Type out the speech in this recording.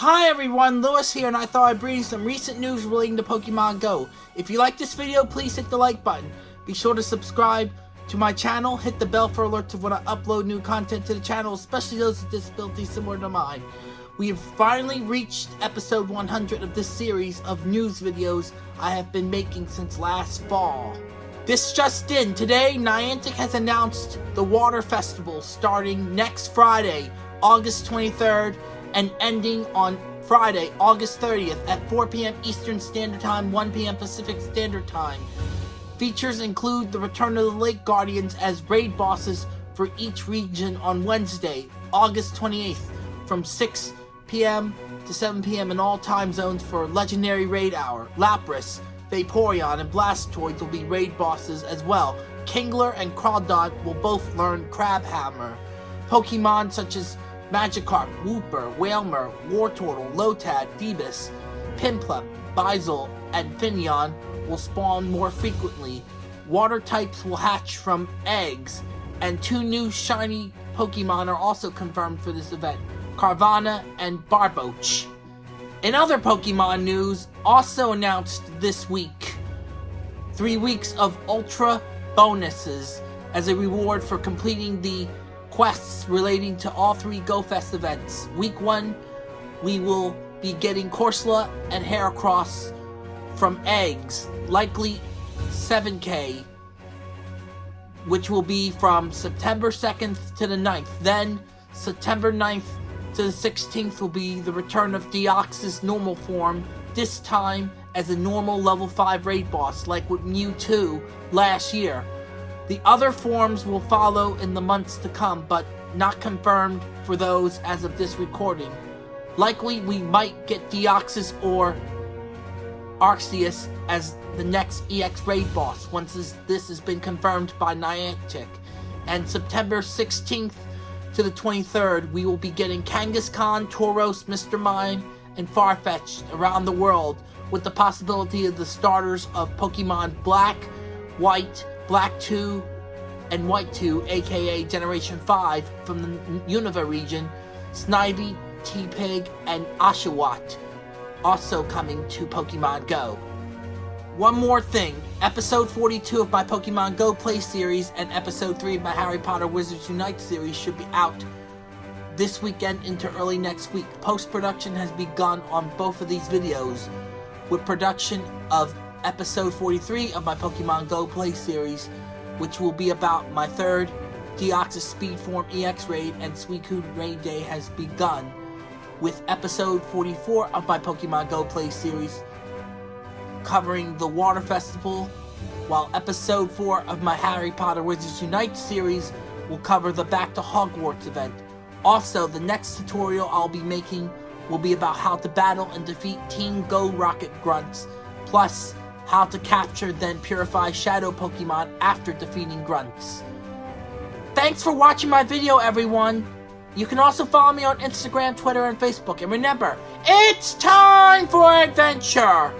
Hi everyone, Lewis here, and I thought I'd bring you some recent news relating to Pokemon Go. If you like this video, please hit the like button. Be sure to subscribe to my channel, hit the bell for alerts of when I upload new content to the channel, especially those with disabilities similar to mine. We have finally reached episode 100 of this series of news videos I have been making since last fall. This just in, today Niantic has announced the Water Festival starting next Friday, August 23rd, and ending on Friday, August 30th at 4 p.m. Eastern Standard Time, 1 p.m. Pacific Standard Time. Features include the return of the Lake Guardians as raid bosses for each region on Wednesday, August 28th from 6 p.m. to 7 p.m. in all time zones for Legendary Raid Hour. Lapras, Vaporeon, and Blastoise will be raid bosses as well. Kingler and Crawdaunt will both learn Crabhammer. Pokemon such as Magikarp, Wooper, Wailmer, Wartortle, Lotad, Feebas, Piplup, Buizel, and Finneon will spawn more frequently. Water types will hatch from eggs, and two new shiny Pokemon are also confirmed for this event, Carvanha and Barboach. In other Pokemon news, also announced this week, three weeks of Ultra bonuses as a reward for completing the quests relating to all three GoFest events. Week 1, we will be getting Corsola and Heracross from eggs, likely 7k, which will be from September 2nd to the 9th. Then, September 9th to the 16th will be the return of Deoxys normal form, this time as a normal level 5 raid boss, like with Mewtwo last year. The other forms will follow in the months to come, but not confirmed for those as of this recording. Likely we might get Deoxys or Arceus as the next EX raid boss once this, has been confirmed by Niantic. And September 16th to the 23rd, we will be getting Kangaskhan, Tauros, Mr. Mime, and Farfetch'd around the world with the possibility of the starters of Pokemon Black, White, Black 2 and White 2, aka Generation 5, from the Unova region, Snivy, Tepig, and Oshawott, also coming to Pokemon Go. One more thing, episode 42 of my Pokemon Go Play series and episode 3 of my Harry Potter Wizards Unite series should be out this weekend into early next week. Post-production has begun on both of these videos, with production of episode 43 of my Pokemon Go Play series, which will be about my third Deoxys Speed Form EX raid and Suicune raid day has begun, with episode 44 of my Pokemon Go Play series covering the Water Festival, while episode 4 of my Harry Potter Wizards Unite series will cover the Back to Hogwarts event. Also, the next tutorial I'll be making will be about how to battle and defeat Team Go Rocket Grunts, plus how to capture then purify shadow Pokemon after defeating grunts. Thanks for watching my video everyone! You can also follow me on Instagram, Twitter, and Facebook. And remember, it's time for adventure!